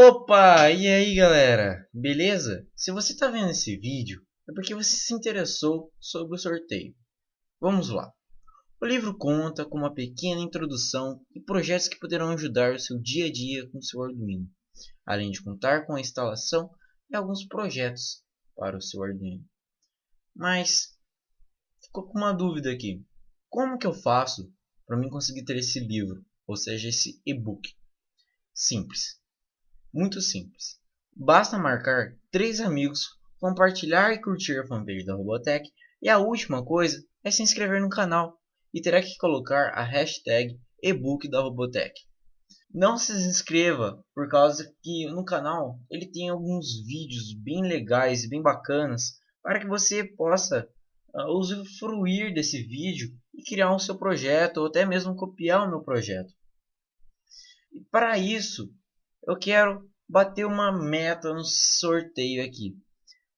Opa! E aí galera? Beleza? Se você está vendo esse vídeo é porque você se interessou sobre o sorteio. Vamos lá. O livro conta com uma pequena introdução e projetos que poderão ajudar o seu dia a dia com seu Arduino, além de contar com a instalação e alguns projetos para o seu Arduino. Mas ficou com uma dúvida aqui. Como que eu faço para mim conseguir ter esse livro, ou seja, esse e-book? Simples. Muito simples. Basta marcar três amigos, compartilhar e curtir a fanpage da Robotech e a última coisa é se inscrever no canal e terá que colocar a hashtag ebook da Robotech. Não se inscreva por causa que no canal ele tem alguns vídeos bem legais e bem bacanas para que você possa uh, usufruir desse vídeo e criar o seu projeto ou até mesmo copiar o meu projeto. E para isso eu quero bater uma meta no sorteio aqui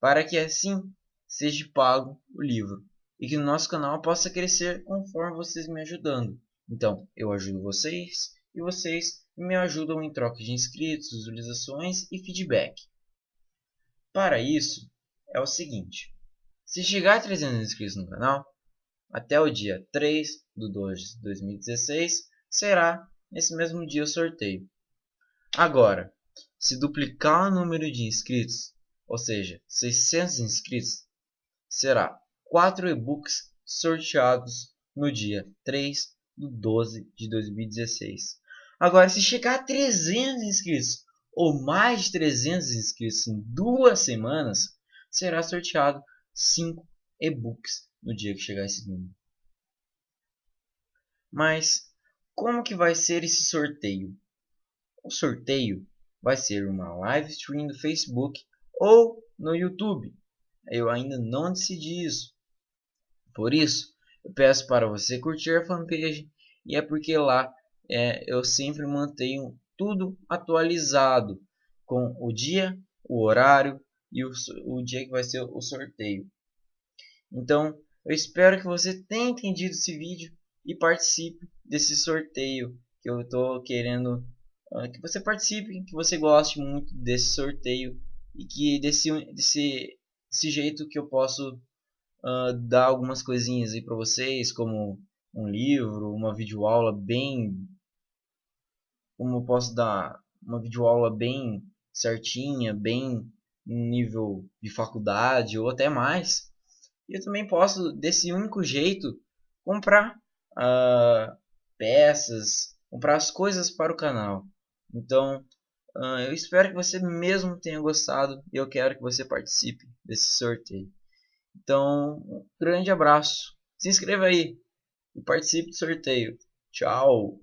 para que assim seja pago o livro e que o nosso canal possa crescer conforme vocês me ajudando. Então, eu ajudo vocês e vocês me ajudam em troca de inscritos, visualizações e feedback. Para isso, é o seguinte. Se chegar a 300 inscritos no canal, até o dia 3 de 2 de 2016, será nesse mesmo dia o sorteio. Agora, se duplicar o número de inscritos, ou seja, 600 inscritos, será 4 e-books sorteados no dia 3 de 12 de 2016. Agora, se chegar a 300 inscritos ou mais de 300 inscritos em duas semanas, será sorteado 5 e-books no dia que chegar esse número. Mas como que vai ser esse sorteio? O sorteio vai ser uma live stream do Facebook ou no YouTube. Eu ainda não decidi isso. Por isso, eu peço para você curtir a fanpage e é porque lá é, eu sempre mantenho tudo atualizado com o dia, o horário e o, o dia que vai ser o sorteio. Então, eu espero que você tenha entendido esse vídeo e participe desse sorteio que eu estou querendo uh, que você participe, que você goste muito desse sorteio e que desse, desse, desse jeito que eu posso uh, dar algumas coisinhas aí para vocês, como um livro, uma videoaula bem... Como eu posso dar uma videoaula bem certinha, bem nível de faculdade ou até mais. E eu também posso, desse único jeito, comprar uh, peças, comprar as coisas para o canal. Então, uh, eu espero que você mesmo tenha gostado e eu quero que você participe desse sorteio. Então, um grande abraço. Se inscreva aí e participe do sorteio. Tchau!